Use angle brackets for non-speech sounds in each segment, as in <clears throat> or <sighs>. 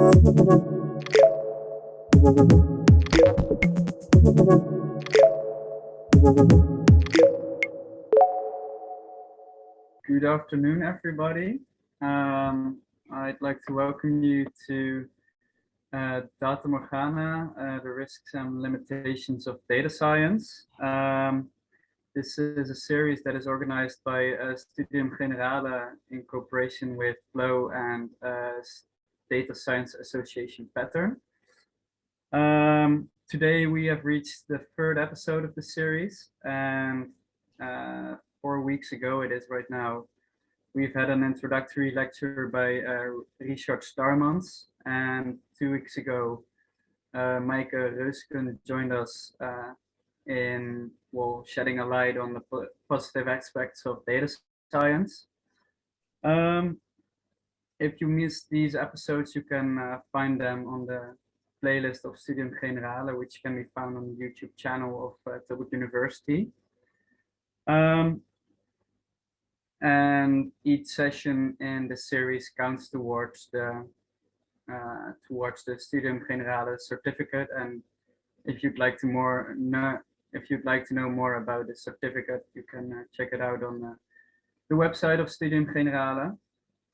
Good afternoon, everybody. Um, I'd like to welcome you to uh, Data Morgana, uh, the risks and limitations of data science. Um, this is a series that is organized by uh, Studium Generale in cooperation with Flow and uh, Data Science Association Pattern. Um, today we have reached the third episode of the series and uh, four weeks ago it is right now we've had an introductory lecture by uh, Richard Starmans and two weeks ago uh, Reusken joined us uh, in well shedding a light on the positive aspects of data science. Um, if you missed these episodes, you can uh, find them on the playlist of Studium Generale, which can be found on the YouTube channel of uh, Tilburg University. Um, and each session in the series counts towards the uh, towards the Studium Generale certificate. And if you'd like to more know, if you'd like to know more about the certificate, you can uh, check it out on the, the website of Studium Generale.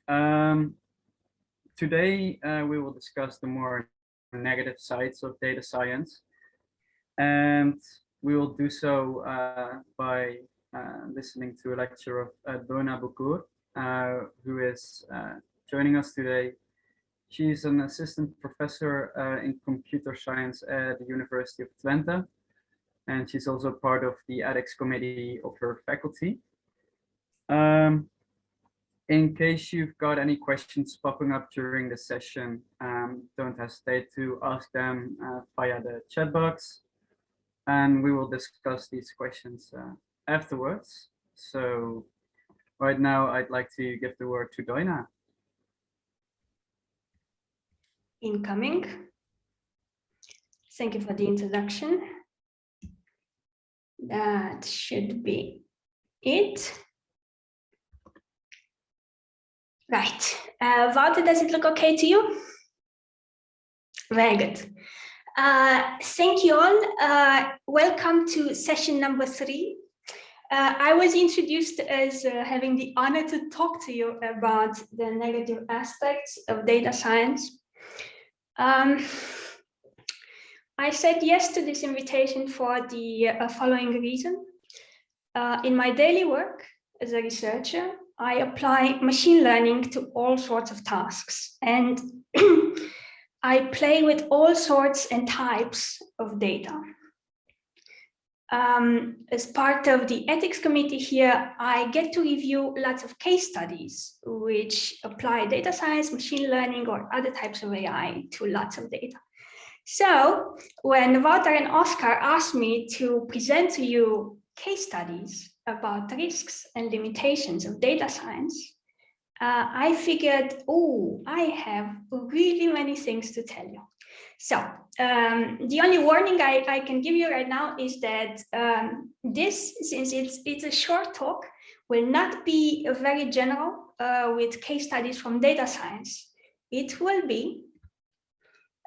Um, today, uh, we will discuss the more negative sides of data science. And we will do so uh, by uh, listening to a lecture of uh, Doina Bucur, uh, who is uh, joining us today. She's an assistant professor uh, in computer science at the University of Twente. And she's also part of the ethics committee of her faculty. Um, in case you've got any questions popping up during the session, um, don't hesitate to ask them uh, via the chat box and we will discuss these questions uh, afterwards. So right now I'd like to give the word to Doina. Incoming. Thank you for the introduction. That should be it. Right. Uh, Wouter, does it look okay to you? Very good. Uh, thank you all. Uh, welcome to session number three. Uh, I was introduced as uh, having the honor to talk to you about the negative aspects of data science. Um, I said yes to this invitation for the uh, following reason. Uh, in my daily work as a researcher, I apply machine learning to all sorts of tasks and <clears throat> I play with all sorts and types of data. Um, as part of the ethics committee here, I get to review lots of case studies which apply data science, machine learning, or other types of AI to lots of data. So when Wouter and Oscar asked me to present to you case studies about risks and limitations of data science, uh, I figured, oh, I have really many things to tell you. So um, the only warning I, I can give you right now is that um, this, since it's, it's a short talk, will not be very general uh, with case studies from data science. It will be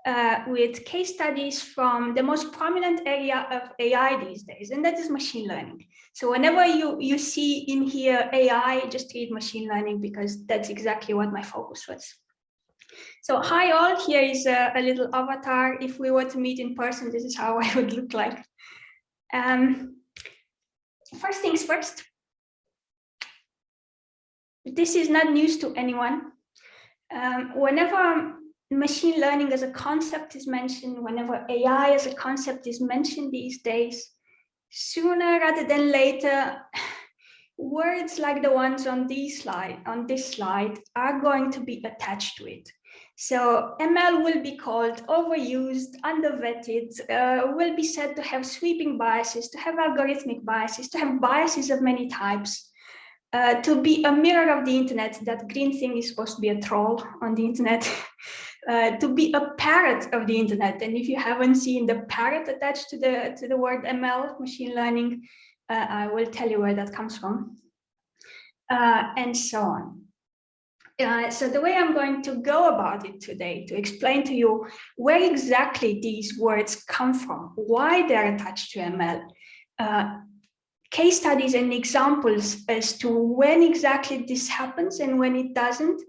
uh, with case studies from the most prominent area of AI these days, and that is machine learning. So whenever you, you see in here AI, just read machine learning because that's exactly what my focus was. So hi all, here is a, a little avatar. If we were to meet in person, this is how <laughs> I would look like. Um, first things first, this is not news to anyone. Um, whenever machine learning as a concept is mentioned, whenever AI as a concept is mentioned these days, sooner rather than later, <laughs> words like the ones on this slide, on this slide are going to be attached to it. So ML will be called overused, undervetted, uh, will be said to have sweeping biases, to have algorithmic biases, to have biases of many types, uh, to be a mirror of the internet, that green thing is supposed to be a troll on the internet. <laughs> Uh, to be a parrot of the internet. And if you haven't seen the parrot attached to the to the word ML, machine learning, uh, I will tell you where that comes from, uh, and so on. uh, so the way I'm going to go about it today to explain to you where exactly these words come from, why they're attached to ML, uh, case studies and examples as to when exactly this happens and when it doesn't,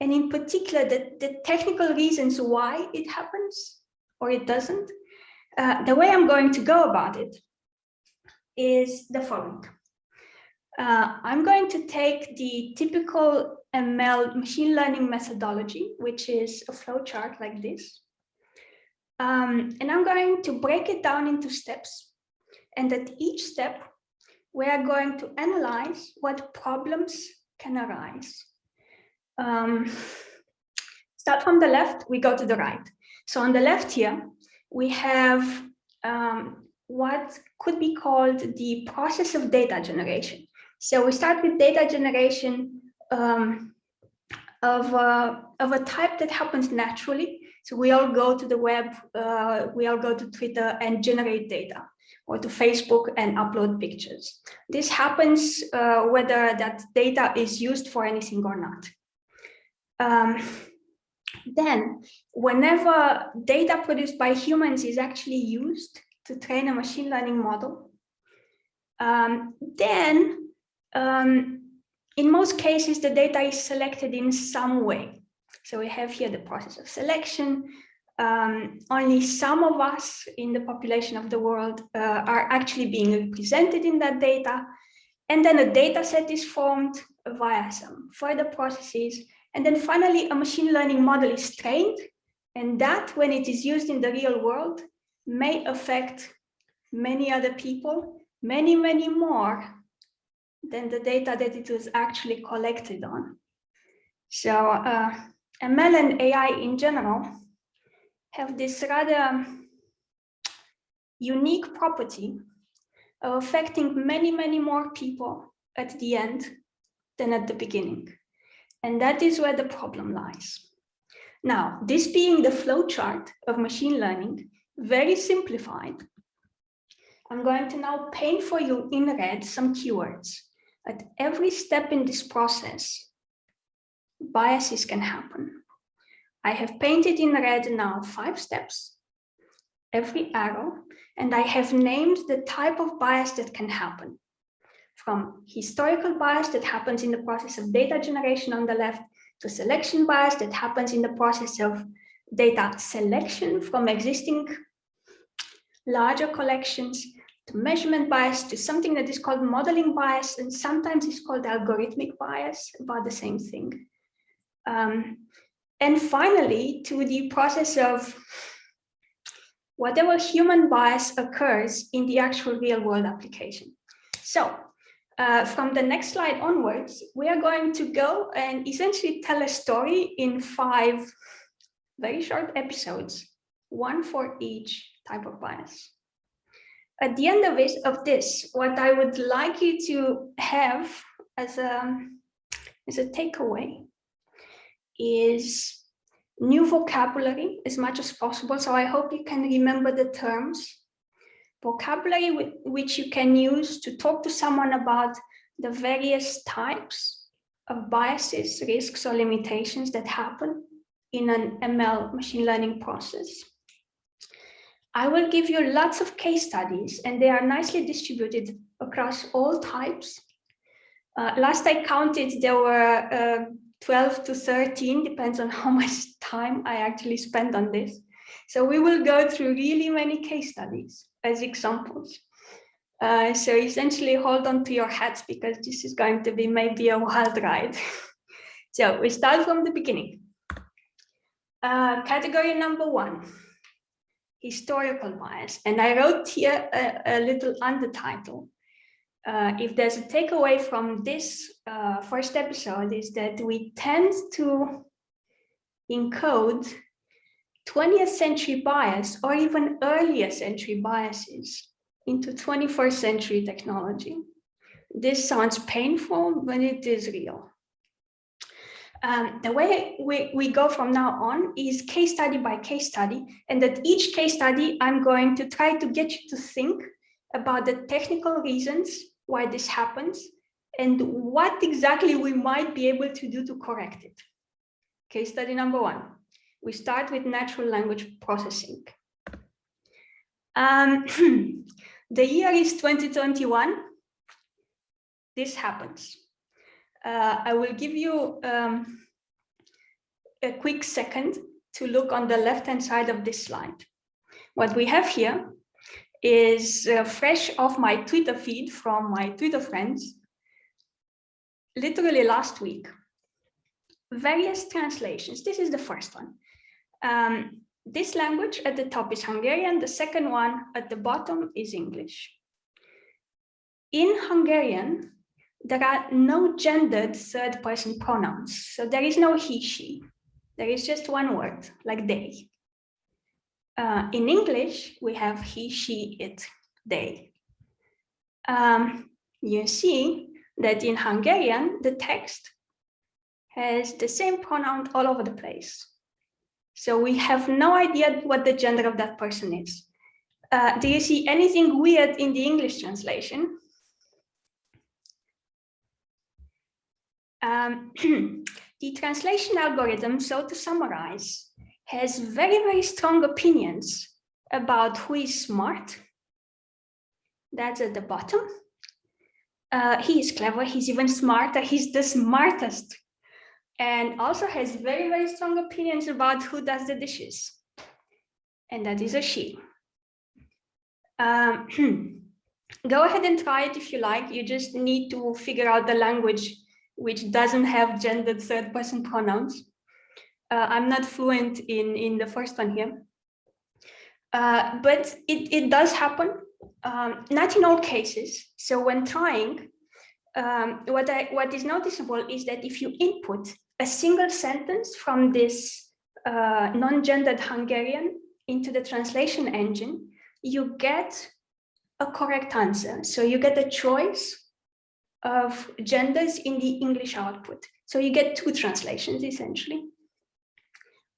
and in particular the, the technical reasons why it happens or it doesn't. Uh, the way I'm going to go about it is the following. Uh, I'm going to take the typical ML machine learning methodology, which is a flowchart like this. Um, and I'm going to break it down into steps. And at each step, we are going to analyze what problems can arise. Um, start from the left, we go to the right. So on the left here, we have um, what could be called the process of data generation. So we start with data generation um, of, uh, of a type that happens naturally. So we all go to the web, uh, we all go to Twitter and generate data or to Facebook and upload pictures. This happens uh, whether that data is used for anything or not. Um, then, whenever data produced by humans is actually used to train a machine learning model, um, then um, in most cases, the data is selected in some way. So we have here the process of selection. Um, only some of us in the population of the world uh, are actually being represented in that data. And then a data set is formed via some further processes. And then finally, a machine learning model is trained. And that, when it is used in the real world, may affect many other people, many, many more than the data that it was actually collected on. So uh, ML and AI in general have this rather unique property of affecting many, many more people at the end than at the beginning. And that is where the problem lies. Now, this being the flowchart of machine learning, very simplified, I'm going to now paint for you in red some keywords at every step in this process, biases can happen. I have painted in red now five steps, every arrow, and I have named the type of bias that can happen. From historical bias that happens in the process of data generation on the left, to selection bias that happens in the process of data selection from existing larger collections, to measurement bias to something that is called modeling bias and sometimes it's called algorithmic bias about the same thing. Um, and finally to the process of whatever human bias occurs in the actual real world application. So uh, from the next slide onwards we are going to go and essentially tell a story in five very short episodes one for each type of bias at the end of, it, of this, what I would like you to have as a, as a takeaway is new vocabulary as much as possible. So I hope you can remember the terms, vocabulary which you can use to talk to someone about the various types of biases, risks, or limitations that happen in an ML machine learning process. I will give you lots of case studies and they are nicely distributed across all types. Uh, last I counted, there were uh, 12 to 13, depends on <laughs> how much time I actually spend on this. So we will go through really many case studies as examples. Uh, so essentially hold on to your hats because this is going to be maybe a wild ride. <laughs> so we start from the beginning. Uh, category number one, historical bias. And I wrote here a, a little undertitle. Uh, if there's a takeaway from this uh, first episode is that we tend to encode 20th century bias or even earlier century biases into 21st century technology. This sounds painful, but it is real. Um, the way we, we go from now on is case study by case study. And at each case study, I'm going to try to get you to think about the technical reasons why this happens and what exactly we might be able to do to correct it. Case study number one. We start with natural language processing. Um, <clears throat> the year is 2021. This happens. Uh, I will give you um, a quick second to look on the left-hand side of this slide. What we have here is uh, fresh off my Twitter feed from my Twitter friends, literally last week. Various translations. This is the first one. Um, this language at the top is Hungarian. The second one at the bottom is English. In Hungarian, there are no gendered third person pronouns. So there is no he, she. There is just one word, like they. Uh, in English, we have he, she, it, they. Um, you see that in Hungarian, the text has the same pronoun all over the place. So we have no idea what the gender of that person is. Uh, do you see anything weird in the English translation? Um, <clears throat> the translation algorithm, so to summarize, has very, very strong opinions about who is smart. That's at the bottom. Uh, he is clever, he's even smarter, he's the smartest. And also has very, very strong opinions about who does the dishes. And that is a she. Um, <clears throat> go ahead and try it if you like. You just need to figure out the language which doesn't have gendered third person pronouns. Uh, I'm not fluent in, in the first one here. Uh, but it, it does happen, um, not in all cases. So when trying, um, what, I, what is noticeable is that if you input a single sentence from this uh, non-gendered Hungarian into the translation engine, you get a correct answer. So you get a choice of genders in the English output. So you get two translations essentially.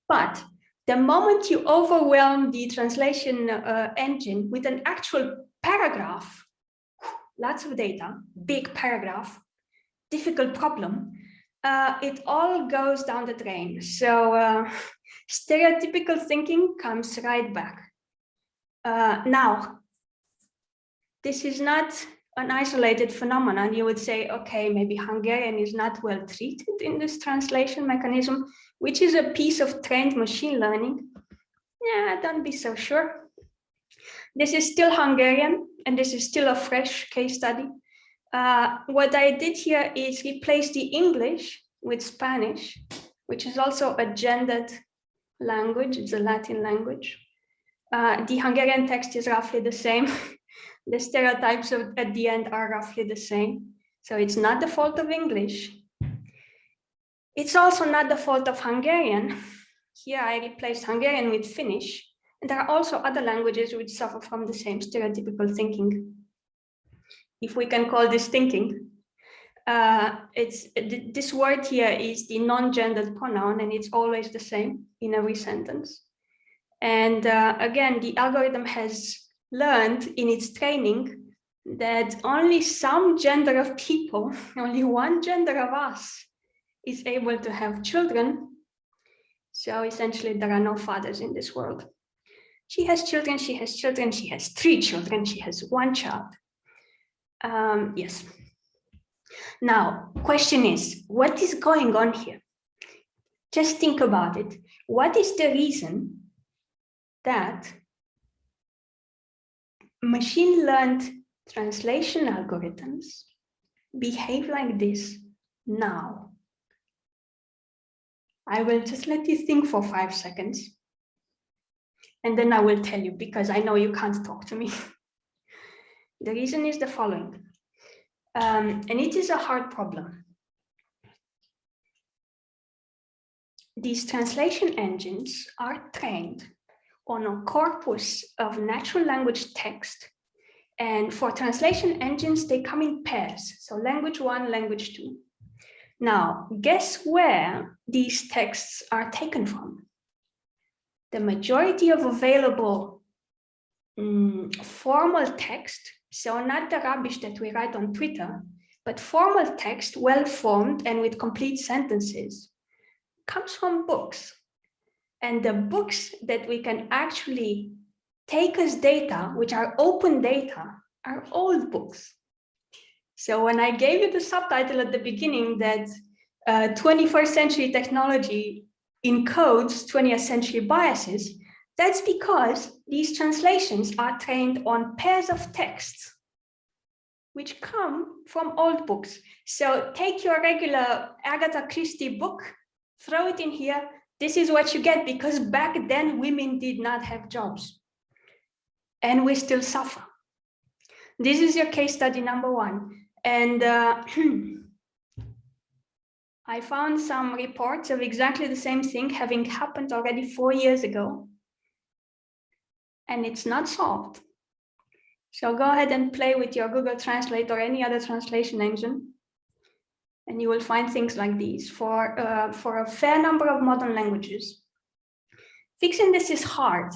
But the moment you overwhelm the translation uh, engine with an actual paragraph, lots of data, big paragraph, difficult problem, uh, it all goes down the drain. So uh, <laughs> stereotypical thinking comes right back. Uh, now, this is not an isolated phenomenon, you would say, okay, maybe Hungarian is not well treated in this translation mechanism, which is a piece of trained machine learning. Yeah, don't be so sure. This is still Hungarian, and this is still a fresh case study. Uh, what I did here is replace the English with Spanish, which is also a gendered language, it's a Latin language. Uh, the Hungarian text is roughly the same. <laughs> the stereotypes of, at the end are roughly the same. So it's not the fault of English. It's also not the fault of Hungarian. <laughs> Here I replaced Hungarian with Finnish. And there are also other languages which suffer from the same stereotypical thinking. If we can call this thinking. Uh, it's this word here is the non-gendered pronoun and it's always the same in every sentence. And uh, again, the algorithm has learned in its training that only some gender of people, <laughs> only one gender of us is able to have children. So essentially there are no fathers in this world. She has children, she has children, she has three children, she has one child. Um, yes. Now, question is, what is going on here? Just think about it. What is the reason that machine learned translation algorithms behave like this now. I will just let you think for five seconds. And then I will tell you because I know you can't talk to me. <laughs> the reason is the following. Um, and it is a hard problem. These translation engines are trained on a corpus of natural language text. And for translation engines, they come in pairs. So language one, language two. Now, guess where these texts are taken from? The majority of available um, formal text, so not the rubbish that we write on Twitter, but formal text, well-formed and with complete sentences, comes from books. And the books that we can actually take as data, which are open data, are old books. So when I gave you the subtitle at the beginning that uh, 21st century technology encodes 20th century biases, that's because these translations are trained on pairs of texts which come from old books. So take your regular Agatha Christie book, throw it in here. This is what you get because back then women did not have jobs and we still suffer. This is your case study number one. And uh, <clears throat> I found some reports of exactly the same thing having happened already four years ago. And it's not solved. So go ahead and play with your Google Translate or any other translation engine. And you will find things like these for, uh, for a fair number of modern languages. Fixing this is hard.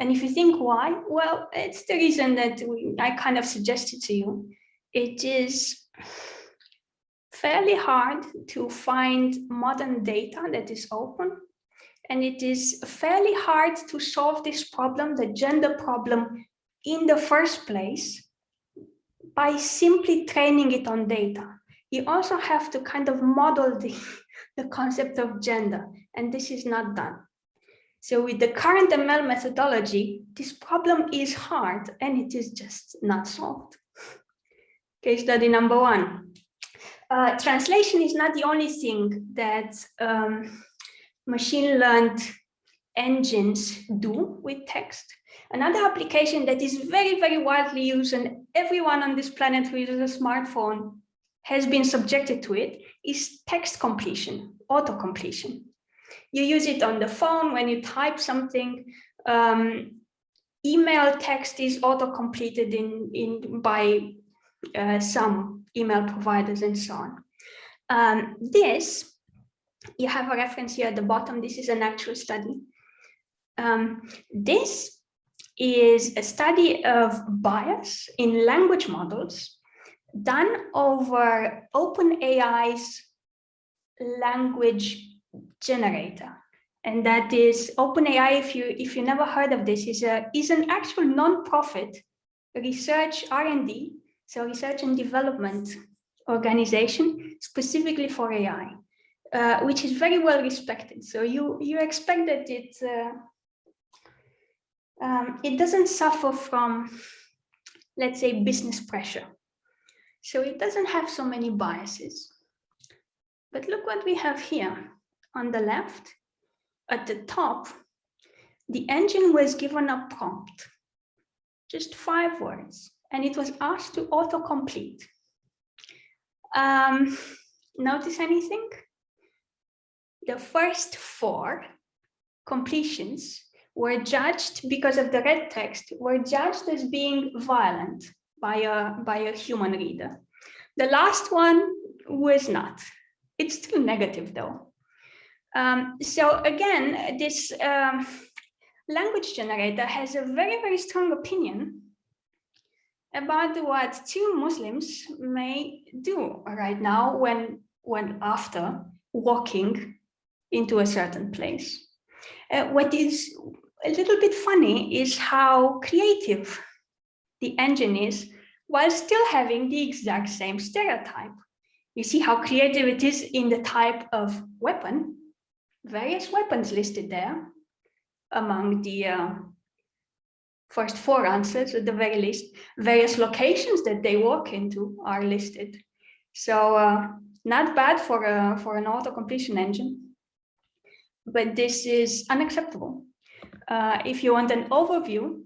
And if you think why, well, it's the reason that we, I kind of suggested to you. It is fairly hard to find modern data that is open. And it is fairly hard to solve this problem, the gender problem, in the first place by simply training it on data. You also have to kind of model the, <laughs> the concept of gender, and this is not done. So with the current ML methodology, this problem is hard and it is just not solved. <laughs> Case study number one. Uh, translation is not the only thing that um, machine learned engines do with text. Another application that is very, very widely used and everyone on this planet who uses a smartphone has been subjected to it is text completion, auto completion. You use it on the phone when you type something. Um, email text is auto completed in, in by uh, some email providers and so on. Um, this, you have a reference here at the bottom. This is an actual study. Um, this is a study of bias in language models done over OpenAI's language generator. And that is OpenAI, if you if you never heard of this, is a is an actual non-profit research R&D, so research and development organization specifically for AI, uh, which is very well respected. So you you expect that it uh, um, it doesn't suffer from, let's say, business pressure. So it doesn't have so many biases. But look what we have here on the left, at the top, the engine was given a prompt, just five words, and it was asked to autocomplete. Um, notice anything? The first four completions were judged because of the red text were judged as being violent by a by a human reader. The last one was not. It's still negative though. Um, so again this um, language generator has a very very strong opinion about what two muslims may do right now when when after walking into a certain place uh, what is a little bit funny is how creative the engine is while still having the exact same stereotype. You see how creative it is in the type of weapon, various weapons listed there among the uh, first four answers at the very least, various locations that they walk into are listed. So uh, not bad for, a, for an auto completion engine, but this is unacceptable uh, if you want an overview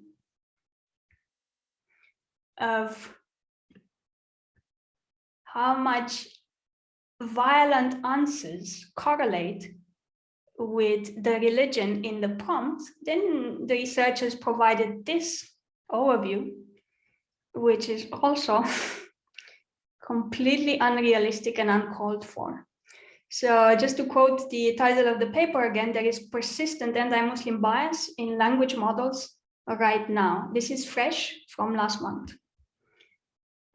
of how much violent answers correlate with the religion in the prompt, then the researchers provided this overview, which is also <laughs> completely unrealistic and uncalled for. So just to quote the title of the paper again, there is persistent anti-Muslim bias in language models right now. This is fresh from last month.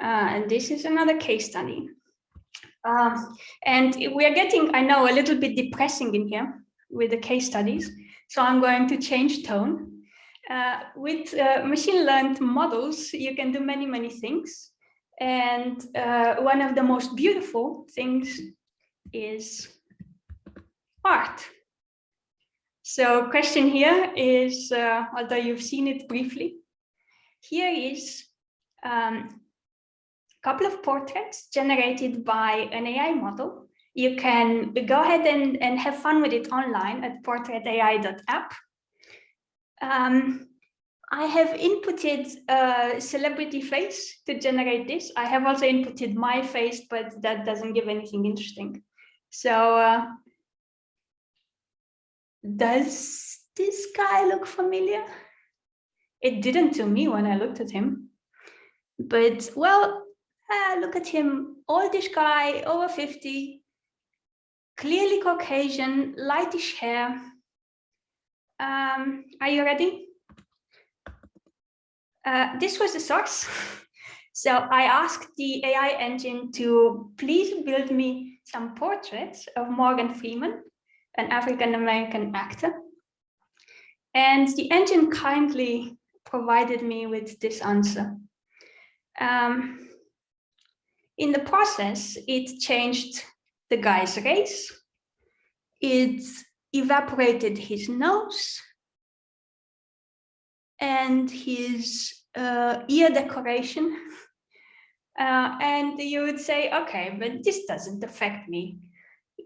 Uh, and this is another case study. Um, and we are getting, I know, a little bit depressing in here with the case studies. So I'm going to change tone. Uh, with uh, machine learned models, you can do many, many things. And uh, one of the most beautiful things is art. So question here is, uh, although you've seen it briefly, here is um, a couple of portraits generated by an AI model. You can go ahead and, and have fun with it online at portraitai.app. Um, I have inputted a celebrity face to generate this. I have also inputted my face, but that doesn't give anything interesting. So uh, does this guy look familiar? It didn't to me when I looked at him. But well, uh, look at him, oldish guy, over 50, clearly Caucasian, lightish hair. Um, are you ready? Uh, this was the source. <laughs> so I asked the AI engine to please build me some portraits of Morgan Freeman, an African-American actor. And the engine kindly provided me with this answer. Um, in the process, it changed the guy's race. It evaporated his nose and his uh, ear decoration. Uh, and you would say, okay, but this doesn't affect me.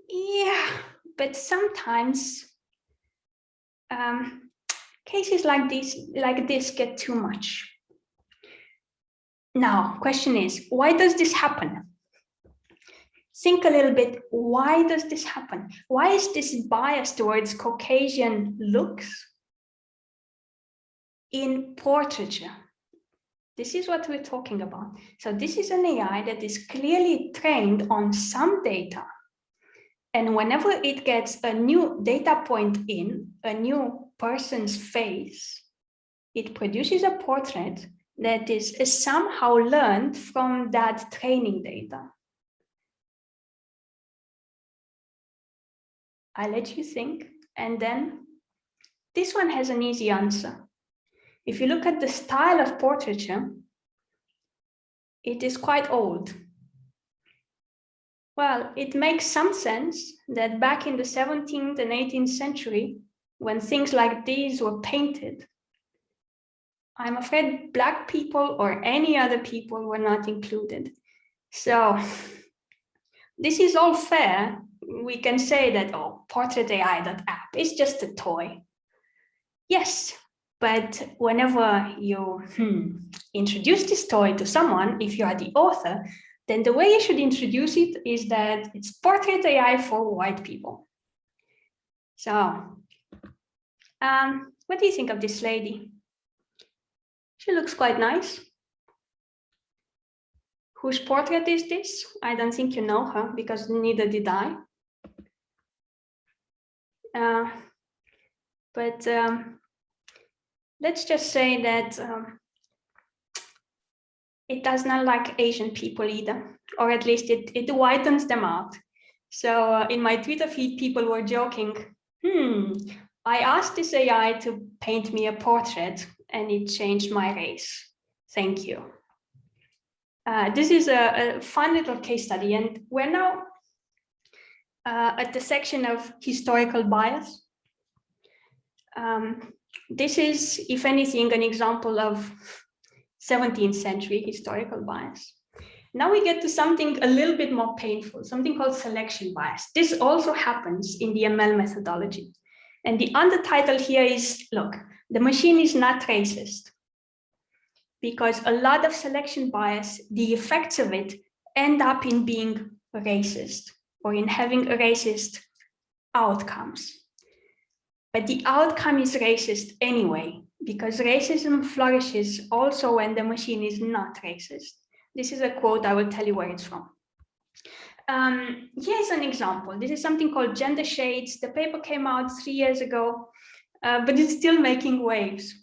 Yeah, but sometimes um, cases like this, like this get too much. Now, question is, why does this happen? Think a little bit, why does this happen? Why is this bias towards Caucasian looks in portraiture? This is what we're talking about. So this is an AI that is clearly trained on some data. And whenever it gets a new data point in, a new person's face, it produces a portrait that is, somehow learned from that training data. I let you think, and then this one has an easy answer. If you look at the style of portraiture, it is quite old. Well, it makes some sense that back in the 17th and 18th century, when things like these were painted, I'm afraid Black people or any other people were not included. So <laughs> this is all fair. We can say that, oh, portrait portraitai.app is just a toy. Yes, but whenever you hmm, introduce this toy to someone, if you are the author, then the way you should introduce it is that it's portrait AI for white people. So, um, what do you think of this lady? She looks quite nice. Whose portrait is this? I don't think you know her because neither did I. Uh, but um, let's just say that um, it does not like Asian people either, or at least it, it whitens them out. So uh, in my Twitter feed, people were joking, hmm, I asked this AI to paint me a portrait and it changed my race. Thank you. Uh, this is a, a, fun little case study, and we're now uh, at the section of historical bias. Um, this is, if anything, an example of 17th century historical bias. Now we get to something a little bit more painful, something called selection bias. This also happens in the ML methodology. And the undertitle here is, look, the machine is not racist because a lot of selection bias, the effects of it end up in being racist or in having racist outcomes. But the outcome is racist anyway, because racism flourishes also when the machine is not racist. This is a quote, I will tell you where it's from. Um, here's an example. This is something called gender shades. The paper came out three years ago, uh, but it's still making waves.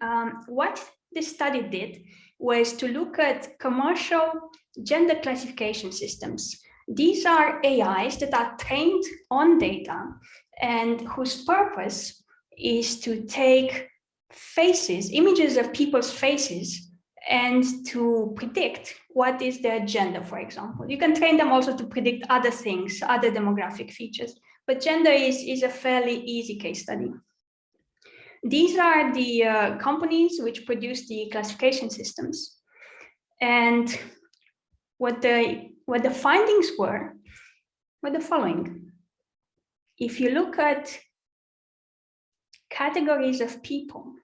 Um, what this study did was to look at commercial gender classification systems. These are AIs that are trained on data and whose purpose is to take faces, images of people's faces, and to predict what is their gender, for example. You can train them also to predict other things, other demographic features, but gender is, is a fairly easy case study. These are the uh, companies which produce the classification systems. And what the, what the findings were, were the following. If you look at categories of people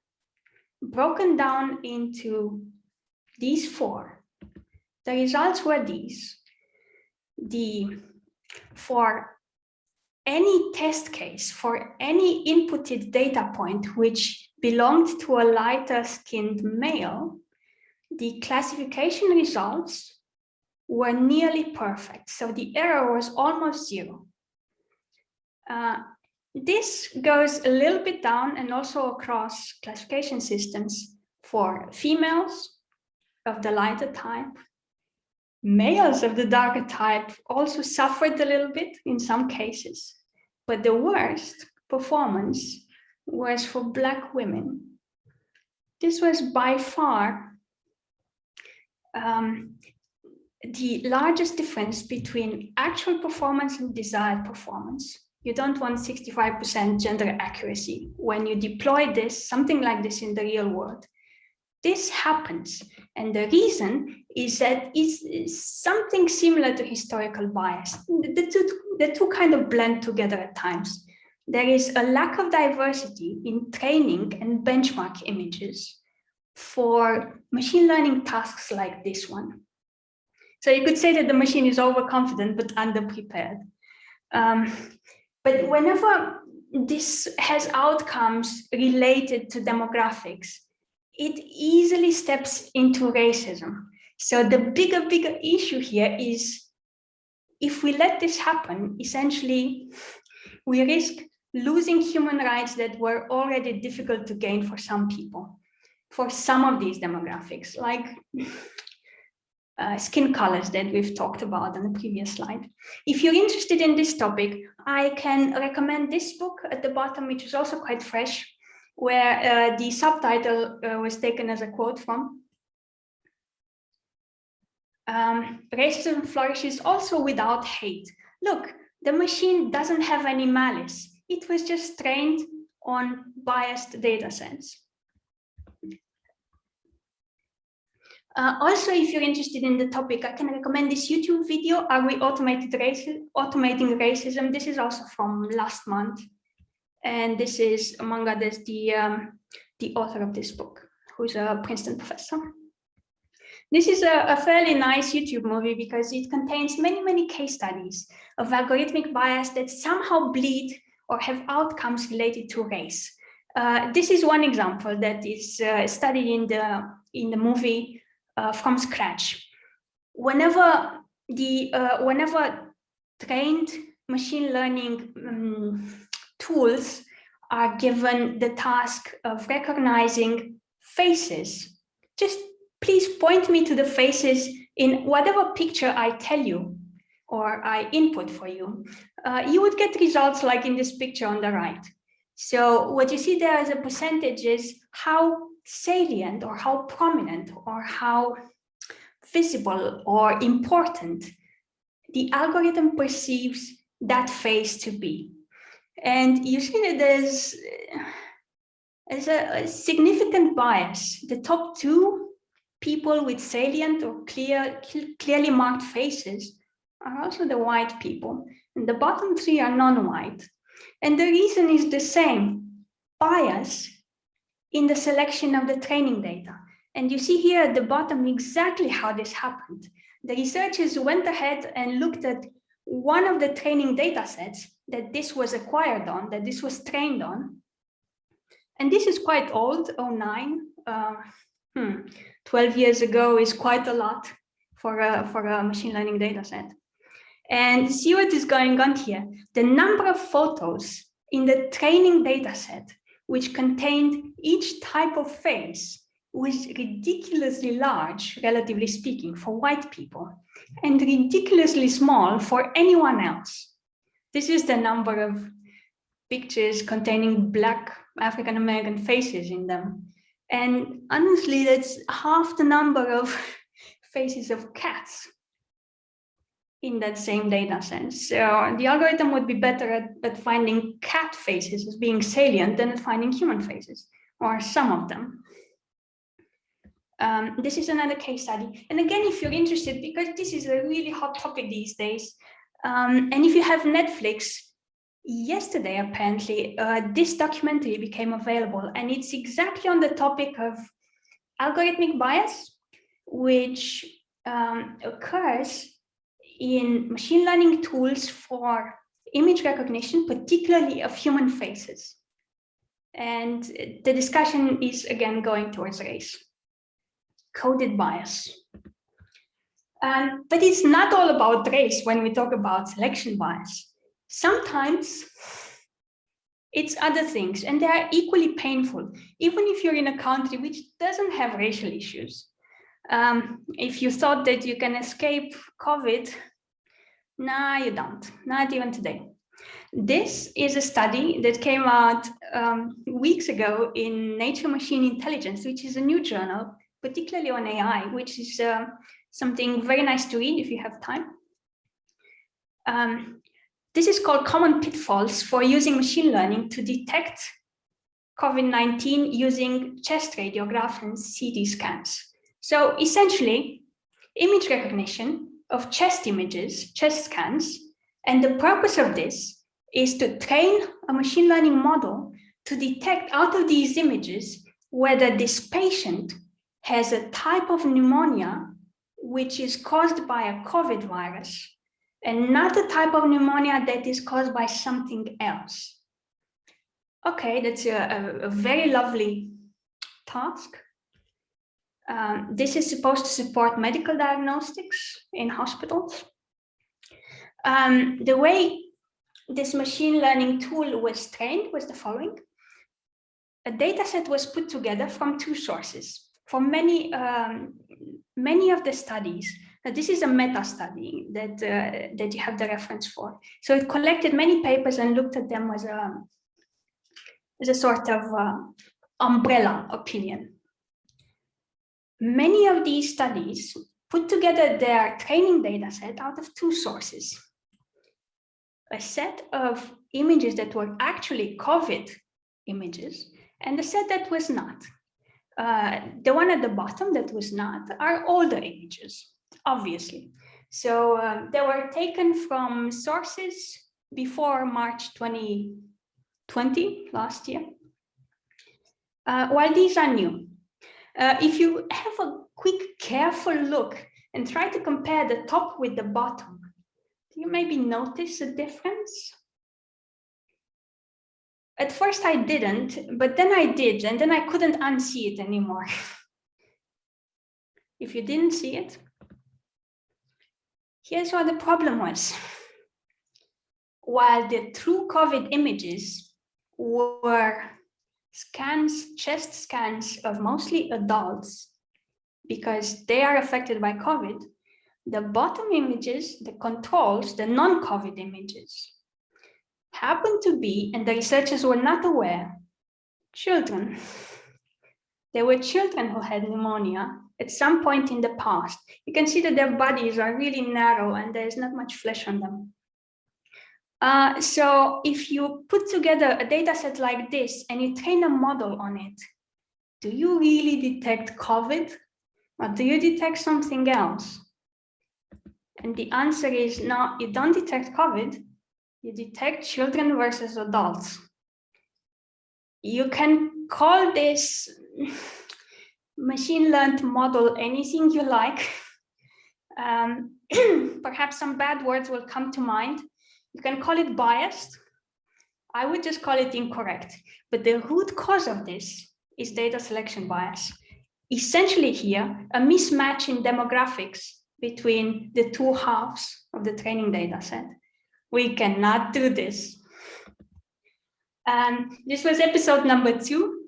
broken down into these four, the results were these. The, for any test case, for any inputted data point which belonged to a lighter skinned male, the classification results were nearly perfect. So the error was almost zero. Uh, this goes a little bit down and also across classification systems for females of the lighter type. Males of the darker type also suffered a little bit in some cases, but the worst performance was for Black women. This was by far um, the largest difference between actual performance and desired performance. You don't want 65% gender accuracy when you deploy this, something like this in the real world. This happens. And the reason is that it's something similar to historical bias. The two, the two kind of blend together at times. There is a lack of diversity in training and benchmark images for machine learning tasks like this one. So you could say that the machine is overconfident but underprepared. Um, but whenever this has outcomes related to demographics, it easily steps into racism. So the bigger, bigger issue here is if we let this happen, essentially, we risk losing human rights that were already difficult to gain for some people for some of these demographics, like uh, skin colors that we've talked about on the previous slide. If you're interested in this topic, I can recommend this book at the bottom, which is also quite fresh, where uh, the subtitle uh, was taken as a quote from. Um, racism flourishes also without hate. Look, the machine doesn't have any malice. It was just trained on biased data sets. Uh, also, if you're interested in the topic, I can recommend this YouTube video, Are We Automated Racism, Automating Racism? This is also from last month. And this is, among others, the, um, the author of this book, who's a Princeton professor. This is a, a, fairly nice YouTube movie because it contains many, many case studies of algorithmic bias that somehow bleed or have outcomes related to race. Uh, this is one example that is uh, studied in the in the movie uh, from scratch. Whenever the uh, whenever trained machine learning um, tools are given the task of recognizing faces, just please point me to the faces in whatever picture I tell you or I input for you. Uh, you would get results like in this picture on the right. So what you see there as a percentage is how salient or how prominent or how visible or important the algorithm perceives that face to be. And you see that there's, uh, there's a, a significant bias. The top two people with salient or clear, clearly marked faces are also the white people. And the bottom three are non-white. And the reason is the same, bias in the selection of the training data. And you see here at the bottom exactly how this happened. The researchers went ahead and looked at one of the training data sets that this was acquired on, that this was trained on. And this is quite old, 09. Uh, hmm, 12 years ago is quite a lot for a, for a machine learning data set. And see what is going on here. The number of photos in the training data set, which contained each type of face, was ridiculously large, relatively speaking, for white people, and ridiculously small for anyone else. This is the number of pictures containing black African-American faces in them. And honestly, that's half the number of <laughs> faces of cats in that same data set. So the algorithm would be better at, at finding cat faces as being salient than at finding human faces, or some of them. Um, this is another case study. And again, if you're interested, because this is a really hot topic these days, um, and if you have Netflix, yesterday, apparently, uh, this documentary became available, and it's exactly on the topic of algorithmic bias, which um, occurs in machine learning tools for image recognition, particularly of human faces. And the discussion is again going towards race coded bias. Um, but it's not all about race when we talk about selection bias. Sometimes it's other things and they are equally painful, even if you're in a country which doesn't have racial issues. Um, if you thought that you can escape COVID, nah, you don't, not even today. This is a study that came out um, weeks ago in Nature Machine Intelligence, which is a new journal particularly on AI, which is uh, something very nice to read if you have time. Um, this is called common pitfalls for using machine learning to detect COVID-19 using chest radiograph and CT scans. So essentially, image recognition of chest images, chest scans, and the purpose of this is to train a machine learning model to detect out of these images whether this patient has a type of pneumonia which is caused by a COVID virus and not a type of pneumonia that is caused by something else. Okay, that's a, a, a very lovely task. Um, this is supposed to support medical diagnostics in hospitals. Um, the way this machine learning tool was trained was the following. A data set was put together from two sources for many, um, many of the studies, uh, this is a meta study that, uh, that you have the reference for. So it collected many papers and looked at them as a, as a sort of uh, umbrella opinion. Many of these studies put together their training data set out of two sources. A set of images that were actually COVID images and a set that was not. Uh, the one at the bottom that was not are older images, obviously. So um, they were taken from sources before March 2020, last year, uh, while these are new. Uh, if you have a quick, careful look and try to compare the top with the bottom, do you maybe notice a difference? At first I didn't, but then I did, and then I couldn't unsee it anymore. <laughs> if you didn't see it, here's what the problem was. While the true COVID images were scans, chest scans of mostly adults, because they are affected by COVID, the bottom images, the controls, the non-COVID images, happened to be, and the researchers were not aware, children. <laughs> There were children who had pneumonia at some point in the past. You can see that their bodies are really narrow and there's not much flesh on them. Uh, so if you put together a data set like this and you train a model on it, do you really detect COVID or do you detect something else? And the answer is no, you don't detect COVID, you detect children versus adults. You can call this <laughs> machine learned model anything you like. <laughs> Um, <clears throat> perhaps some bad words will come to mind. You can call it biased. I would just call it incorrect. But the root cause of this is data selection bias. Essentially here, a mismatch in demographics between the two halves of the training data set. We cannot do this. Um, this was episode number two.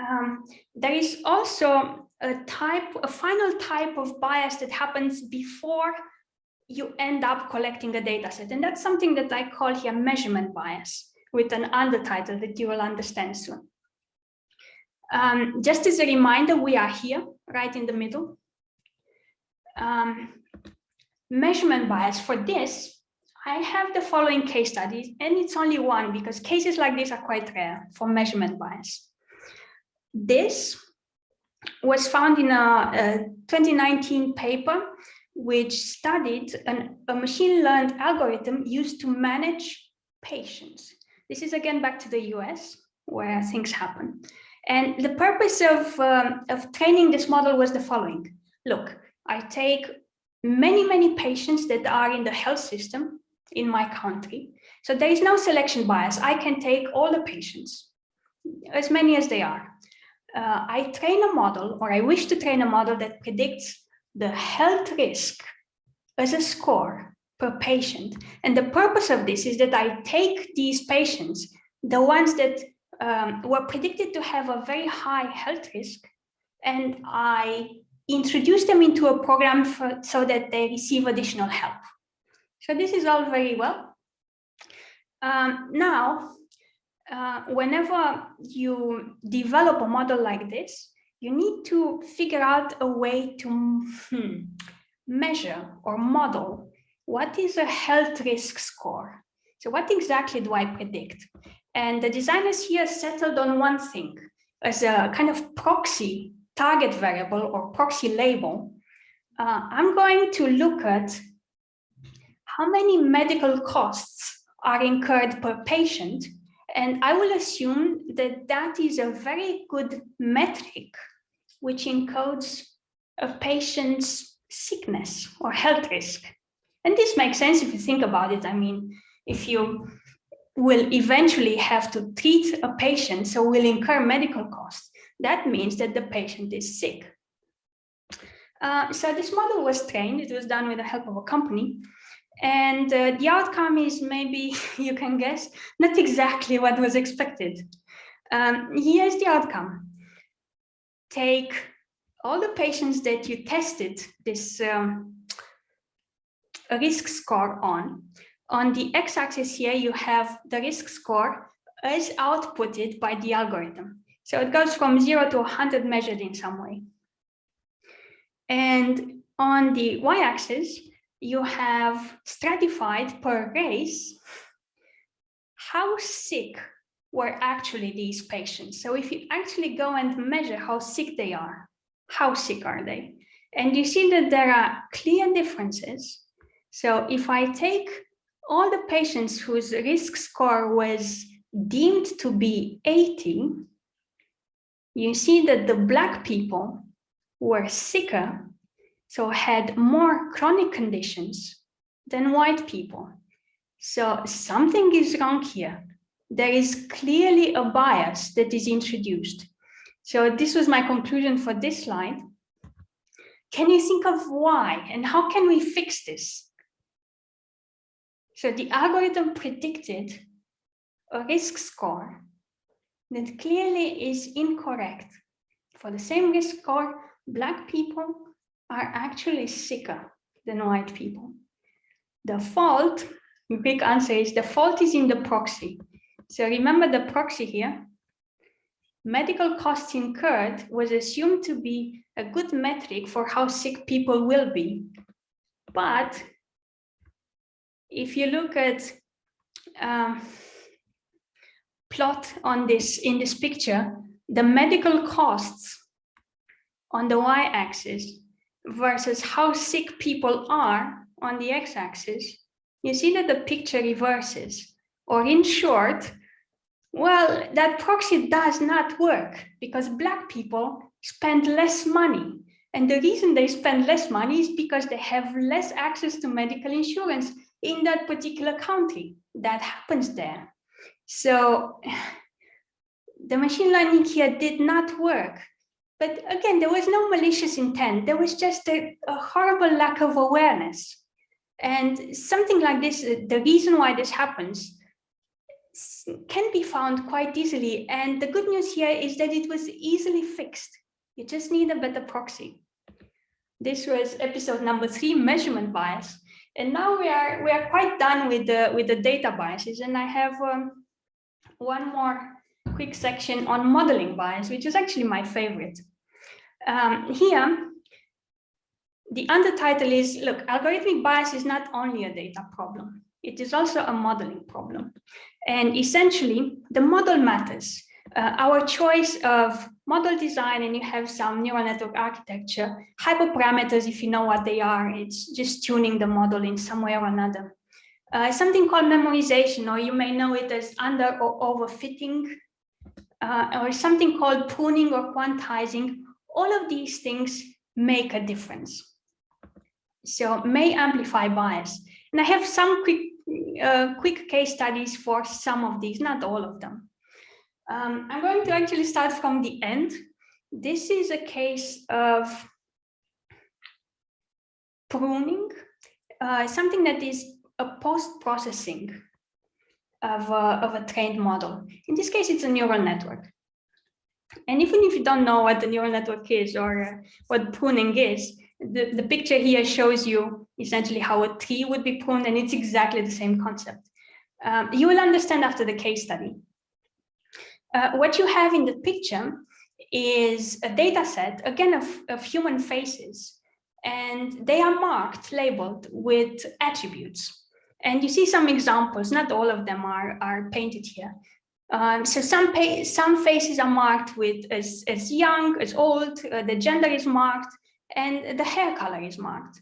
Um, there is also a type, a final type of bias that happens before you end up collecting a data set. And that's something that I call here measurement bias with an undertitle that you will understand soon. Um, just as a reminder, we are here, right in the middle. Um, measurement bias for this, I have the following case studies, and it's only one because cases like this are quite rare for measurement bias. This was found in a, a 2019 paper which studied an, a machine learned algorithm used to manage patients. This is again back to the US where things happen. And the purpose of, um, of training this model was the following. Look, I take many, many patients that are in the health system in my country. So there is no selection bias. I can take all the patients, as many as they are. Uh, I train a model, or I wish to train a model that predicts the health risk as a score per patient. And the purpose of this is that I take these patients, the ones that um, were predicted to have a very high health risk, and I introduce them into a program for, so that they receive additional help. So this is all very well. Um, now, uh, whenever you develop a model like this, you need to figure out a way to hmm, measure or model what is a health risk score. So what exactly do I predict? And the designers here settled on one thing as a kind of proxy target variable or proxy label. Uh, I'm going to look at how many medical costs are incurred per patient and I will assume that that is a very good metric which encodes a patient's sickness or health risk. And this makes sense if you think about it. I mean, if you will eventually have to treat a patient, so will incur medical costs, that means that the patient is sick. Uh, so this model was trained, it was done with the help of a company, and uh, the outcome is maybe, <laughs> you can guess, not exactly what was expected. Um, here's the outcome. Take all the patients that you tested this um, risk score on. On the x-axis here, you have the risk score as outputted by the algorithm. So it goes from zero to 100 measured in some way. And on the y-axis, you have stratified per race how sick were actually these patients. So if you actually go and measure how sick they are, how sick are they? And you see that there are clear differences. So if I take all the patients whose risk score was deemed to be 80, you see that the black people were sicker so had more chronic conditions than white people. So something is wrong here. There is clearly a bias that is introduced. So this was my conclusion for this slide. Can you think of why and how can we fix this? So the algorithm predicted a risk score that clearly is incorrect. For the same risk score, Black people are actually sicker than white people. The fault, big answer is the fault is in the proxy. So remember the proxy here. Medical costs incurred was assumed to be a good metric for how sick people will be. But if you look at um, plot on this in this picture, the medical costs on the y-axis versus how sick people are on the x-axis, you see that the picture reverses. Or in short, well, that proxy does not work because Black people spend less money. And the reason they spend less money is because they have less access to medical insurance in that particular country. That happens there. So <sighs> the machine learning here did not work but again, there was no malicious intent. There was just a, a horrible lack of awareness. And something like this, the reason why this happens, can be found quite easily. And the good news here is that it was easily fixed. You just need a better proxy. This was episode number three, measurement bias. And now we are we are quite done with the with the data biases. And I have um, one more quick section on modeling bias, which is actually my favorite. Um, here, the undertitle is, look, algorithmic bias is not only a data problem, it is also a modeling problem. And essentially, the model matters. Uh, our choice of model design, and you have some neural network architecture, hyperparameters, if you know what they are, it's just tuning the model in some way or another. Uh, something called memorization, or you may know it as under or overfitting, uh, or something called pruning or quantizing. All of these things make a difference. So may amplify bias. And I have some quick, uh, quick case studies for some of these, not all of them. Um, I'm going to actually start from the end. This is a case of pruning, uh, something that is a post-processing of, of a trained model. In this case, it's a neural network. And even if you don't know what the neural network is or uh, what pruning is, the, the picture here shows you essentially how a tree would be pruned, and it's exactly the same concept. Um, you will understand after the case study. Uh, what you have in the picture is a data set, again, of, of human faces, and they are marked, labeled with attributes. And you see some examples, not all of them are, are painted here. Um, so some, some faces are marked with as, as young, as old, uh, the gender is marked, and the hair color is marked.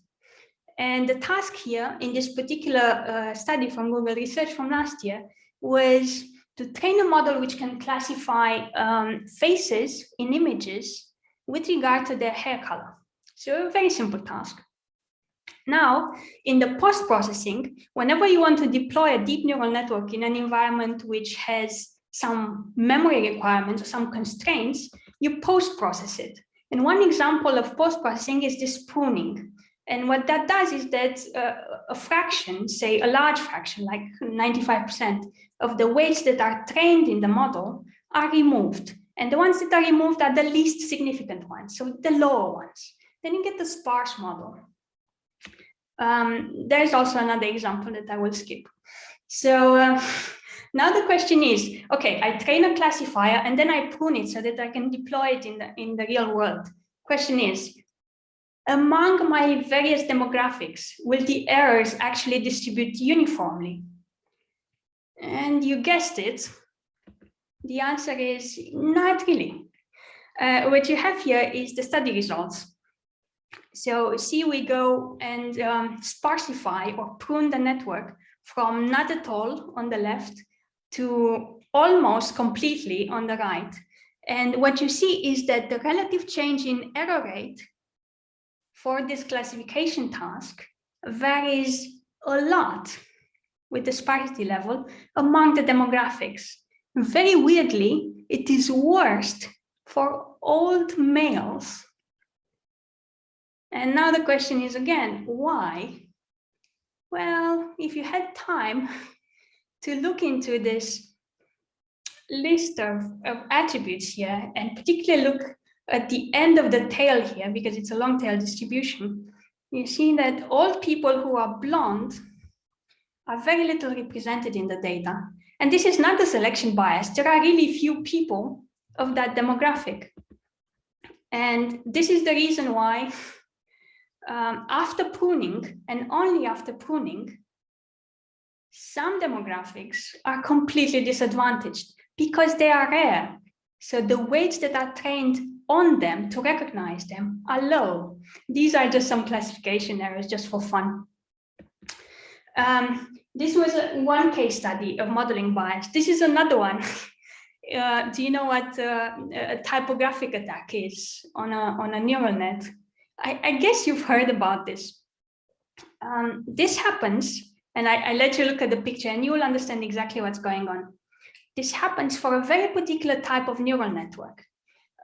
And the task here in this particular uh, study from Google Research from last year was to train a model which can classify um, faces in images with regard to their hair color. So a very simple task. Now, in the post-processing, whenever you want to deploy a deep neural network in an environment which has some memory requirements or some constraints, you post-process it. And one example of post-processing is this pruning. And what that does is that uh, a fraction, say a large fraction, like 95% of the weights that are trained in the model are removed. And the ones that are removed are the least significant ones, so the lower ones. Then you get the sparse model. Um, there's also another example that I will skip. So uh, now the question is, okay, I train a classifier and then I prune it so that I can deploy it in the, in the real world. Question is, among my various demographics, will the errors actually distribute uniformly? And you guessed it, the answer is not really. Uh, what you have here is the study results. So see, we go and um, sparsify or prune the network from not at all on the left to almost completely on the right. And what you see is that the relative change in error rate for this classification task varies a lot with the sparsity level among the demographics. Very weirdly, it is worst for old males. And now the question is again, why? Well, if you had time, <laughs> to look into this list of, of attributes here and particularly look at the end of the tail here because it's a long tail distribution, you see that all people who are blonde are very little represented in the data. And this is not a selection bias. There are really few people of that demographic. And this is the reason why <laughs> um, after pruning and only after pruning, some demographics are completely disadvantaged because they are rare. So the weights that are trained on them to recognize them are low. These are just some classification errors just for fun. Um, this was a, one case study of modeling bias. This is another one. <laughs> Uh, do you know what uh, a typographic attack is on a, on a neural net? I, I guess you've heard about this. Um, this happens and I, I let you look at the picture and you will understand exactly what's going on. This happens for a very particular type of neural network.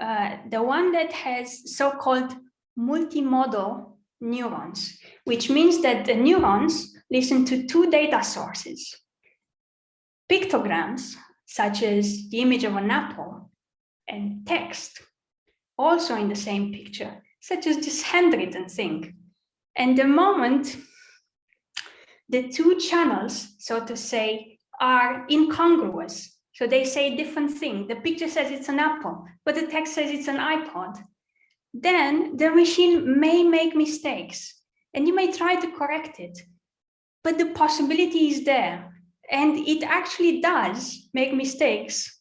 Uh, the one that has so-called multimodal neurons, which means that the neurons listen to two data sources. pictograms, such as the image of an apple, and text, also in the same picture, such as this handwritten thing. And the moment the two channels, so to say, are incongruous, so they say different thing. The picture says it's an apple, but the text says it's an iPod. Then the machine may make mistakes and you may try to correct it, but the possibility is there. And it actually does make mistakes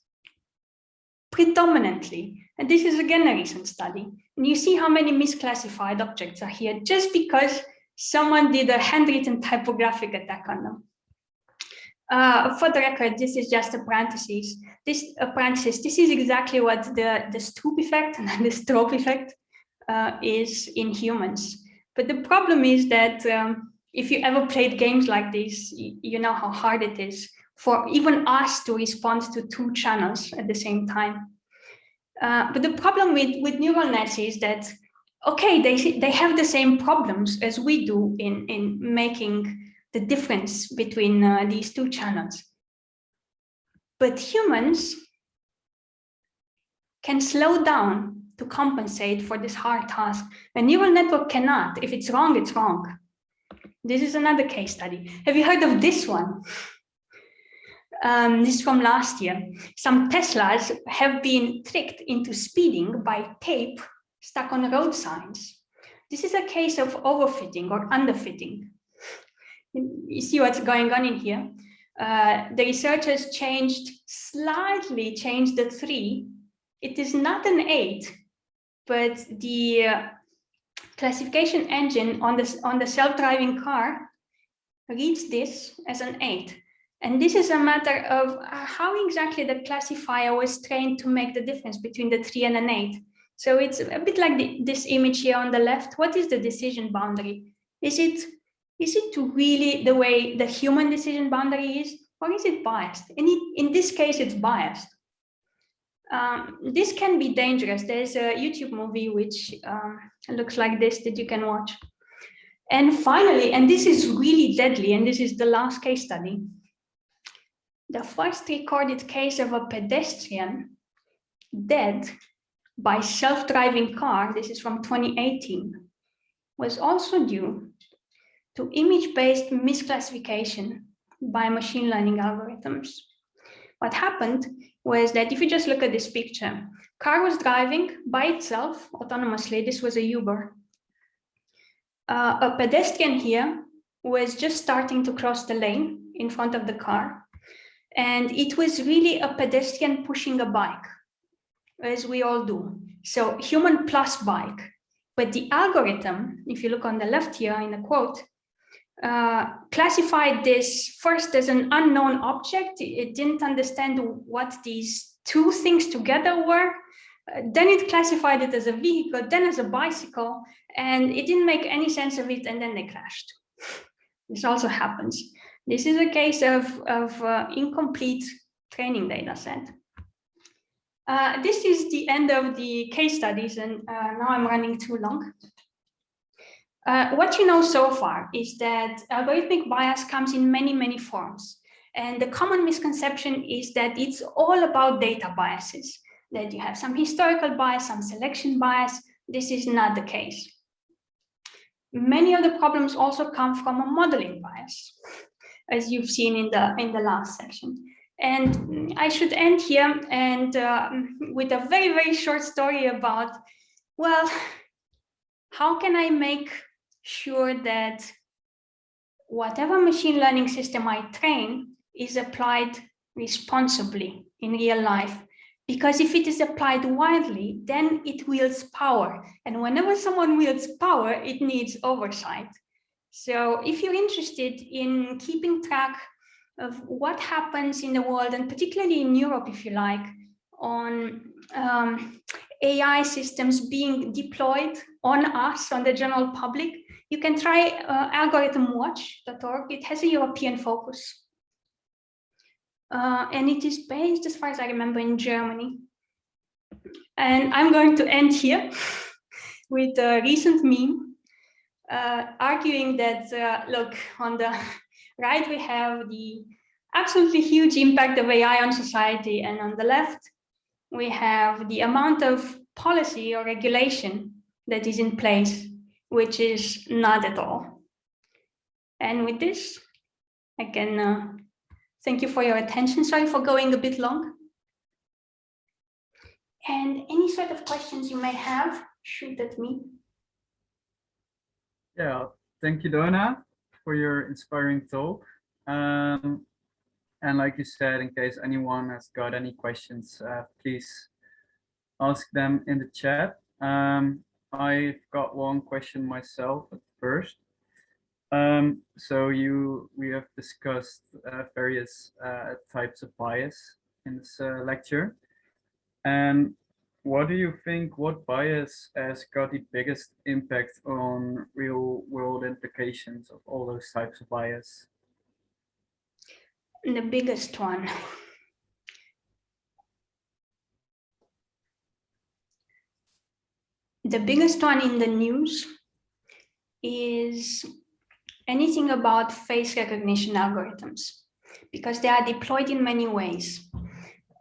predominantly. And this is again a recent study. And you see how many misclassified objects are here just because someone did a handwritten typographic attack on them. Uh, for the record, this is just a parenthesis. This a parenthesis. This is exactly what the the Stroop effect and <laughs> the Stroop effect uh, is in humans. But the problem is that um, if you ever played games like this, you, know how hard it is for even us to respond to two channels at the same time. Uh, but the problem with with neural nets is that okay, they they have the same problems as we do in in making the difference between uh, these two channels. But humans can slow down to compensate for this hard task. A neural network cannot. If it's wrong, it's wrong. This is another case study. Have you heard of this one? Um, this is from last year. Some Teslas have been tricked into speeding by tape stuck on road signs. This is a case of overfitting or underfitting you see what's going on in here. Uh, the researchers changed, slightly changed the three. It is not an eight, but the uh, classification engine on the, on the self-driving car reads this as an eight. And this is a matter of uh, how exactly the classifier was trained to make the difference between the three and an eight. So it's a bit like the, this image here on the left. What is the decision boundary? Is it is it really the way the human decision boundary is, or is it biased? And it, in this case, it's biased. Um, this can be dangerous. There's a YouTube movie which um, looks like this that you can watch. And finally, and this is really deadly, and this is the last case study, the first recorded case of a pedestrian dead by self-driving car, this is from 2018, was also due to image-based misclassification by machine learning algorithms. What happened was that if you just look at this picture, car was driving by itself autonomously. This was a Uber. Uh, a pedestrian here was just starting to cross the lane in front of the car. And it was really a pedestrian pushing a bike, as we all do. So human plus bike. But the algorithm, if you look on the left here in the quote, uh, classified this first as an unknown object. It didn't understand what these two things together were. Uh, then it classified it as a vehicle, then as a bicycle, and it didn't make any sense of it, and then they crashed. This also happens. This is a case of, of uh, incomplete training data set. Uh, this is the end of the case studies, and uh, now I'm running too long. Uh, what you know so far is that algorithmic bias comes in many, many forms. And the common misconception is that it's all about data biases, that you have some historical bias, some selection bias. This is not the case. Many of the problems also come from a modeling bias, as you've seen in the, in the last section. And I should end here and uh, with a very, very short story about, well, how can I make sure that whatever machine learning system I train is applied responsibly in real life. Because if it is applied widely, then it wields power. And whenever someone wields power, it needs oversight. So if you're interested in keeping track of what happens in the world, and particularly in Europe, if you like, on um, AI systems being deployed on us, on the general public, you can try uh, algorithmwatch.org. It has a European focus. Uh, and it is based, as far as I remember, in Germany. And I'm going to end here <laughs> with a recent meme uh, arguing that, uh, look, on the right, we have the absolutely huge impact of AI on society. And on the left, we have the amount of policy or regulation that is in place, which is not at all. And with this, I can uh, thank you for your attention. Sorry for going a bit long. And any sort of questions you may have, shoot at me. Yeah, thank you, Doina, for your inspiring talk. Um, and like you said, in case anyone has got any questions, uh, please ask them in the chat. Um, I've got one question myself at first. Um, so you, we have discussed uh, various uh, types of bias in this uh, lecture. And what do you think, what bias has got the biggest impact on real world implications of all those types of bias? The biggest one. The biggest one in the news is anything about face recognition algorithms because they are deployed in many ways.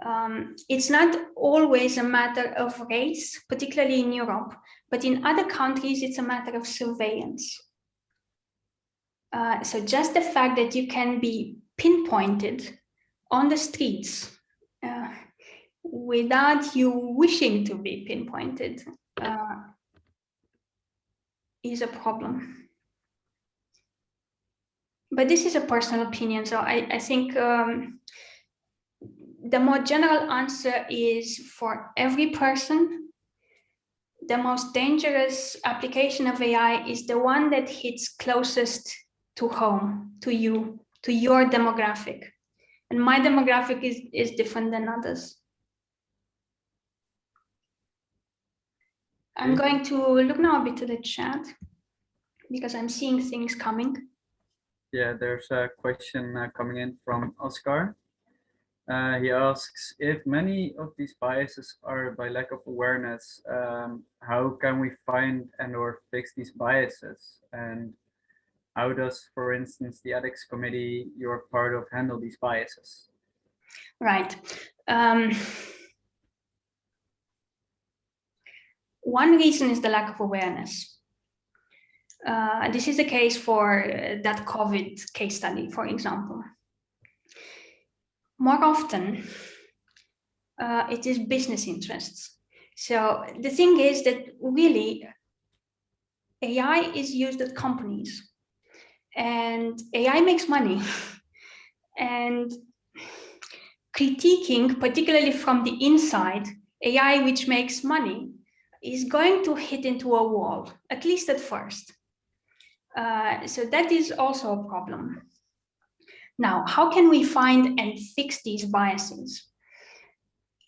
Um, it's not always a matter of race, particularly in Europe, but in other countries, it's a matter of surveillance. Uh, so just the fact that you can be pinpointed on the streets uh, without you wishing to be pinpointed uh, is a problem. But this is a personal opinion, so I, I think um, the more general answer is for every person, the most dangerous application of AI is the one that hits closest to home, to you, to your demographic. And my demographic is, is different than others. I'm going to look now a bit to the chat because I'm seeing things coming. Yeah, there's a question uh, coming in from Oscar. Uh, he asks if many of these biases are by lack of awareness, um, how can we find and or fix these biases? And how does, for instance, the ethics committee you're part of handle these biases? Right. Um, one reason is the lack of awareness. Uh, this is the case for uh, that COVID case study, for example more often, uh, it is business interests. So the thing is that really AI is used at companies and AI makes money <laughs> and critiquing, particularly from the inside, AI which makes money is going to hit into a wall, at least at first. Uh, so that is also a problem. Now, how can we find and fix these biases?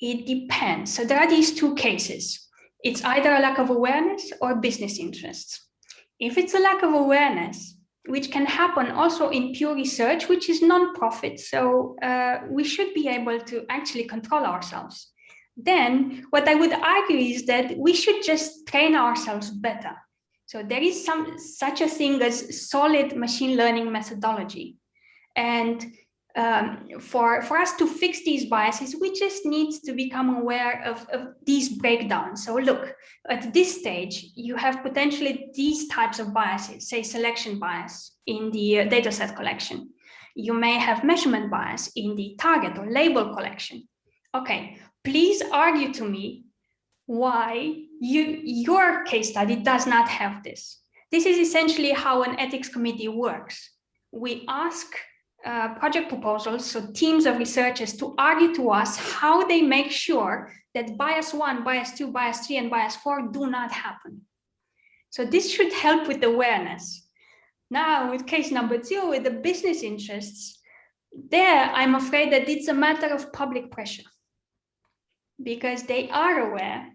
It depends. So there are these two cases. It's either a lack of awareness or business interests. If it's a lack of awareness, which can happen also in pure research, which is non-profit, so uh, we should be able to actually control ourselves. Then what I would argue is that we should just train ourselves better. So there is some such a thing as solid machine learning methodology. And um, for, for us to fix these biases, we just need to become aware of, of these breakdowns. So look, at this stage, you have potentially these types of biases, say selection bias in the uh, dataset collection. You may have measurement bias in the target or label collection. Okay, please argue to me why you, your case study does not have this. This is essentially how an ethics committee works. We ask uh, project proposals, so teams of researchers to argue to us how they make sure that bias one, bias two, bias three, and bias four do not happen. So this should help with awareness. Now with case number two, with the business interests, there I'm afraid that it's a matter of public pressure because they are aware,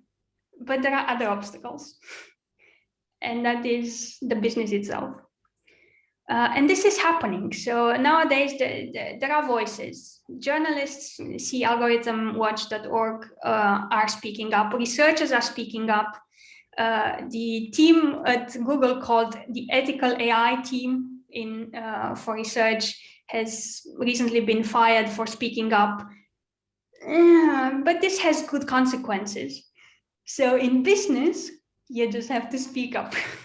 but there are other obstacles. And that is the business itself. Uh, and this is happening. So nowadays the, the, there are voices. Journalists, see algorithmwatch.org uh, are speaking up. Researchers are speaking up. Uh, the team at Google called the ethical AI team in uh, for research has recently been fired for speaking up. But this has good consequences. So in business, you just have to speak up. <laughs>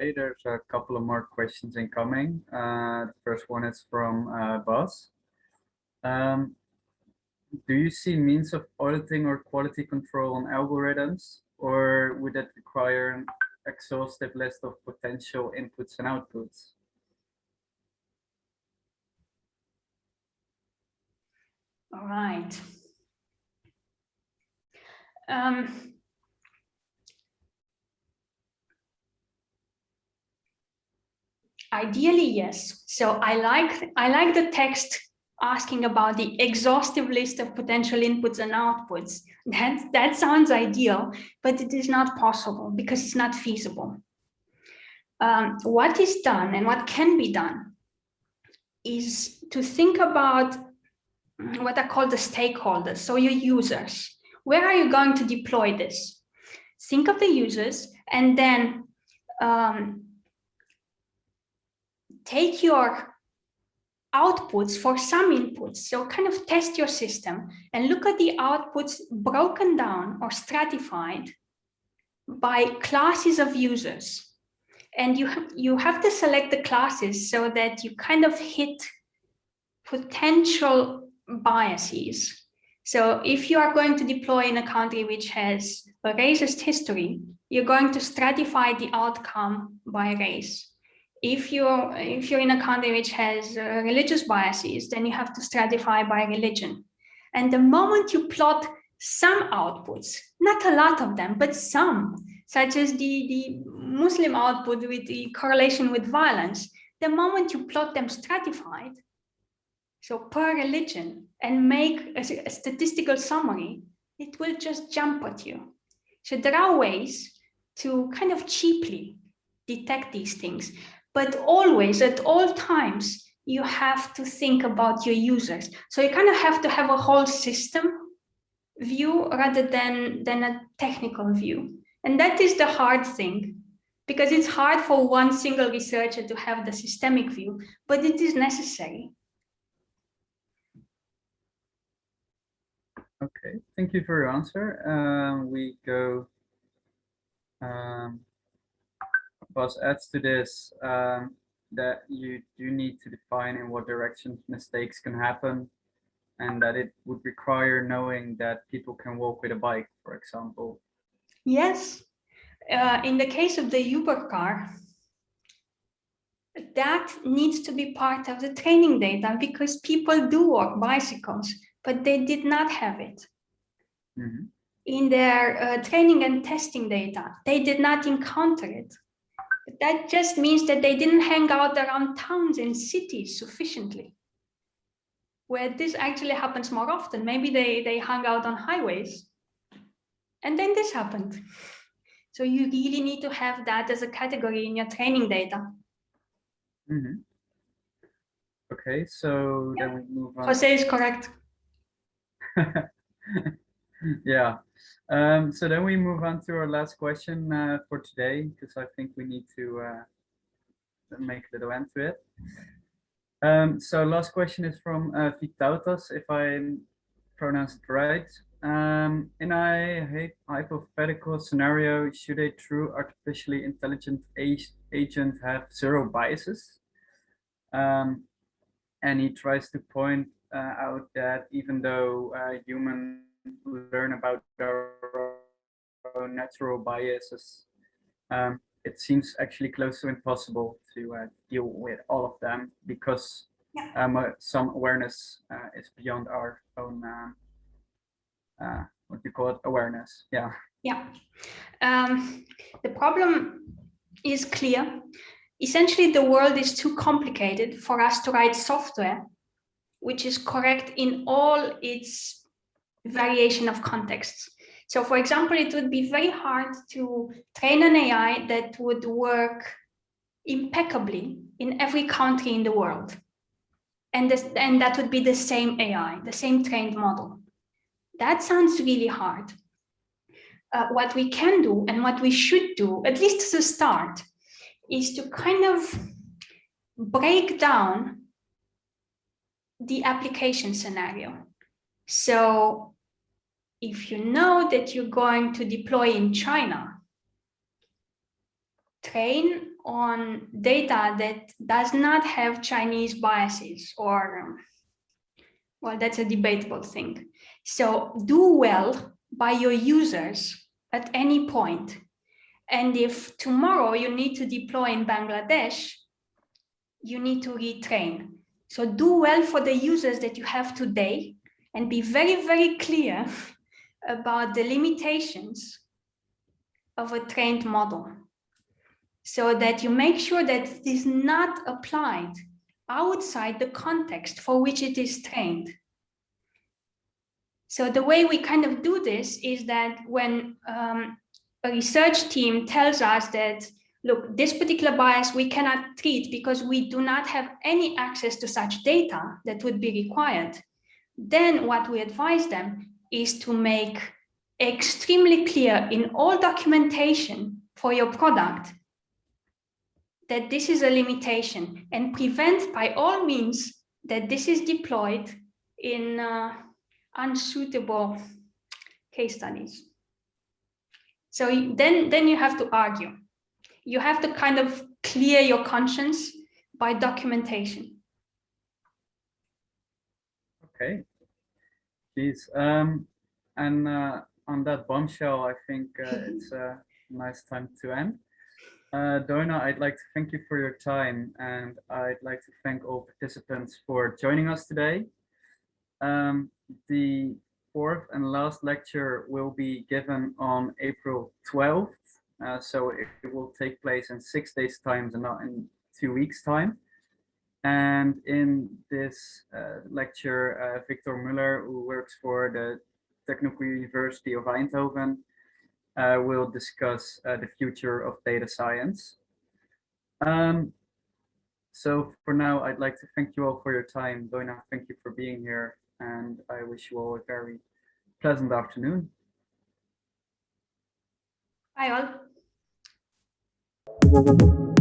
Okay, there's a couple of more questions incoming. Uh, the first one is from uh, Buzz. Um, do you see means of auditing or quality control on algorithms, or would that require an exhaustive list of potential inputs and outputs? All right. Um, Ideally, yes. So I like I like the text asking about the exhaustive list of potential inputs and outputs. That, that sounds ideal, but it is not possible because it's not feasible. Um, what is done and what can be done is to think about what are called the stakeholders, so your users. Where are you going to deploy this? Think of the users and then um, take your outputs for some inputs. So kind of test your system and look at the outputs broken down or stratified by classes of users. And you, you have to select the classes so that you kind of hit potential biases. So if you are going to deploy in a country which has a racist history, you're going to stratify the outcome by race if you're if you're in a country which has uh, religious biases, then you have to stratify by religion. And the moment you plot some outputs, not a lot of them, but some, such as the, the Muslim output with the correlation with violence, the moment you plot them stratified, so per religion, and make a, a statistical summary, it will just jump at you. So there are ways to kind of cheaply detect these things. But always, at all times, you have to think about your users. So you kind of have to have a whole system view rather than, than a technical view. And that is the hard thing, because it's hard for one single researcher to have the systemic view, but it is necessary. Okay, thank you for your answer. Um, we go um, Buzz adds to this um, that you do need to define in what direction mistakes can happen and that it would require knowing that people can walk with a bike, for example. Yes. Uh, in the case of the Uber car, that needs to be part of the training data because people do walk bicycles, but they did not have it. Mm -hmm. In their uh, training and testing data, they did not encounter it that just means that they didn't hang out around towns and cities sufficiently. Where this actually happens more often. Maybe they, they hung out on highways. And then this happened. So you really need to have that as a category in your training data. Mm -hmm. Okay, so yeah. then we move on. Jose is correct. <laughs> yeah, um, so then we move on to our last question uh, for today, because I think we need to uh, make a little end to it. Um, so last question is from uh, Vytautas, if I pronounce it right. Um, in a hypothetical scenario, should a true artificially intelligent agent have zero biases? Um, and he tries to point uh, out that even though uh, human learn about our own natural biases. Um, it seems actually close to impossible to uh, deal with all of them because yeah. um, uh, some awareness uh, is beyond our own, um, uh, what you call it, awareness. Yeah. Yeah. Um, the problem is clear. Essentially, the world is too complicated for us to write software which is correct in all its variation of contexts. So for example, it would be very hard to train an AI that would work impeccably in every country in the world. And, this, and that would be the same AI, the same trained model. That sounds really hard. Uh, what we can do and what we should do, at least as a start, is to kind of break down the application scenario. So if you know that you're going to deploy in China, train on data that does not have Chinese biases or, well, that's a debatable thing. So do well by your users at any point. And if tomorrow you need to deploy in Bangladesh, you need to retrain. So do well for the users that you have today and be very, very clear about the limitations of a trained model so that you make sure that it is not applied outside the context for which it is trained. So the way we kind of do this is that when um, a research team tells us that, look, this particular bias we cannot treat because we do not have any access to such data that would be required, then what we advise them is to make extremely clear in all documentation for your product that this is a limitation and prevent by all means that this is deployed in uh, unsuitable case studies. So then, then you have to argue. You have to kind of clear your conscience by documentation. Okay. Please. Um, and uh, on that bombshell, I think uh, <laughs> it's a nice time to end. Uh, Doina, I'd like to thank you for your time and I'd like to thank all participants for joining us today. Um, the fourth and last lecture will be given on April 12th. Uh, so it, it, will take place in six days time and not in two weeks time. And in this uh, lecture, uh, Victor Muller, who works for the Technical University of Eindhoven, uh, will discuss uh, the future of data science. Um, so for now, I'd like to thank you all for your time. Doina, thank you for being here. And I wish you all a very pleasant afternoon. Bye all.